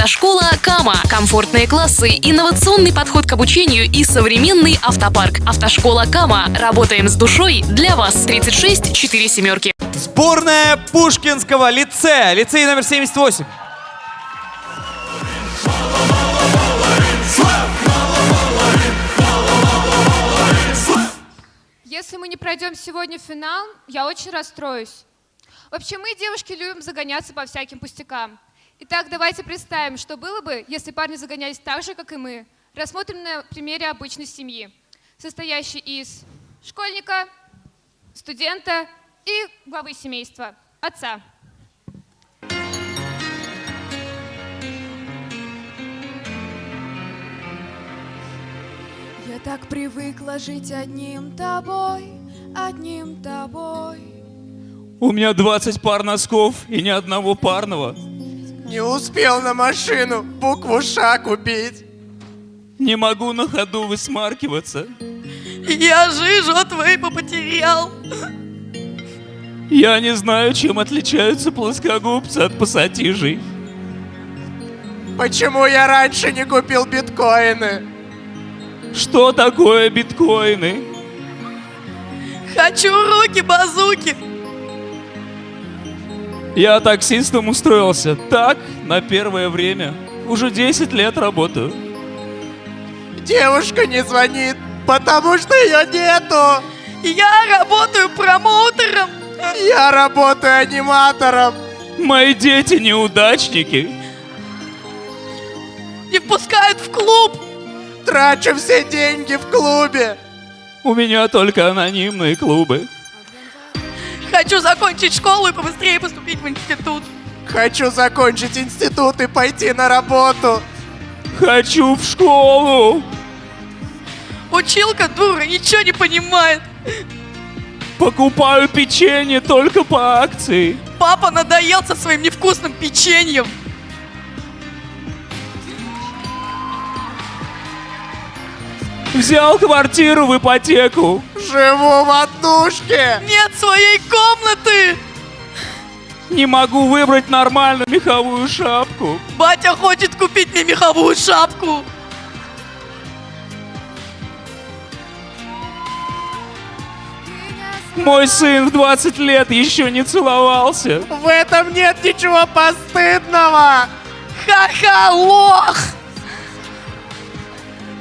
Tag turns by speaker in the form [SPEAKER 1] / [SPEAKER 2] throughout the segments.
[SPEAKER 1] Автошкола Кама. Комфортные классы, инновационный подход к обучению и современный автопарк. Автошкола Кама. Работаем с душой для вас. 36 4 семерки.
[SPEAKER 2] Сборная Пушкинского лицея. Лицей номер 78.
[SPEAKER 3] Если мы не пройдем сегодня в финал, я очень расстроюсь. Вообще мы, девушки, любим загоняться по всяким пустякам. Итак, давайте представим, что было бы, если парни загонялись так же, как и мы. Рассмотрим на примере обычной семьи, состоящей из школьника, студента и главы семейства, отца.
[SPEAKER 4] Я так привыкла жить одним тобой, одним тобой.
[SPEAKER 5] У меня 20 пар носков и ни одного парного.
[SPEAKER 6] Не успел на машину букву Ш купить.
[SPEAKER 5] Не могу на ходу высмаркиваться.
[SPEAKER 4] Я жижу вейпа потерял.
[SPEAKER 5] Я не знаю, чем отличаются плоскогубцы от пассатижей.
[SPEAKER 6] Почему я раньше не купил биткоины?
[SPEAKER 5] Что такое биткоины?
[SPEAKER 4] Хочу руки-базуки.
[SPEAKER 5] Я таксистом устроился. Так, на первое время. Уже 10 лет работаю.
[SPEAKER 6] Девушка не звонит, потому что ее нету.
[SPEAKER 4] Я работаю промоутером.
[SPEAKER 6] Я работаю аниматором.
[SPEAKER 5] Мои дети неудачники.
[SPEAKER 4] Не впускают в клуб.
[SPEAKER 6] Трачу все деньги в клубе.
[SPEAKER 5] У меня только анонимные клубы.
[SPEAKER 4] Хочу закончить школу и побыстрее поступить в институт.
[SPEAKER 6] Хочу закончить институт и пойти на работу.
[SPEAKER 5] Хочу в школу.
[SPEAKER 4] Училка дура, ничего не понимает.
[SPEAKER 5] Покупаю печенье только по акции.
[SPEAKER 4] Папа надоел со своим невкусным печеньем.
[SPEAKER 5] Взял квартиру в ипотеку.
[SPEAKER 6] Живу в однушке.
[SPEAKER 4] Нет своей комнаты.
[SPEAKER 5] Не могу выбрать нормальную меховую шапку.
[SPEAKER 4] Батя хочет купить мне меховую шапку.
[SPEAKER 5] Мой сын в 20 лет еще не целовался.
[SPEAKER 6] В этом нет ничего постыдного.
[SPEAKER 4] Ха-ха, лох!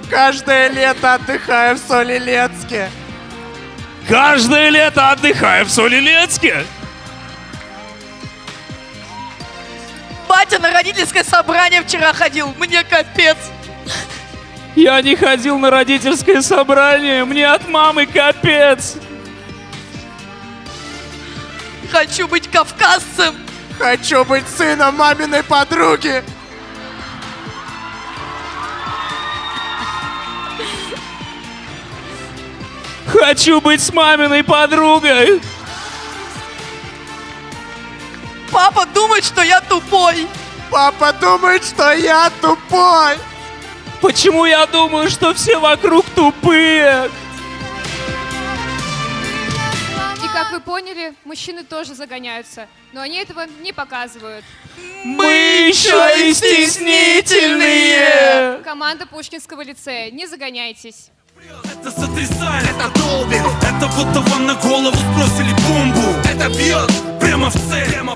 [SPEAKER 6] Каждое лето отдыхаю в Солилецке.
[SPEAKER 5] Каждое лето отдыхаю в Солилецке.
[SPEAKER 4] Батя на родительское собрание вчера ходил. Мне капец.
[SPEAKER 5] Я не ходил на родительское собрание. Мне от мамы капец.
[SPEAKER 4] Хочу быть кавказцем.
[SPEAKER 6] Хочу быть сыном маминой подруги.
[SPEAKER 5] Хочу быть с маминой подругой.
[SPEAKER 4] Папа думает, что я тупой.
[SPEAKER 6] Папа думает, что я тупой.
[SPEAKER 5] Почему я думаю, что все вокруг тупые?
[SPEAKER 3] И как вы поняли, мужчины тоже загоняются, но они этого не показывают.
[SPEAKER 5] Мы еще и стеснительные.
[SPEAKER 3] Команда Пушкинского лицея, не загоняйтесь.
[SPEAKER 7] Это сотрясает, это долбит. Это будто вам на голову сбросили бомбу. Это бьет прямо в цель, прямо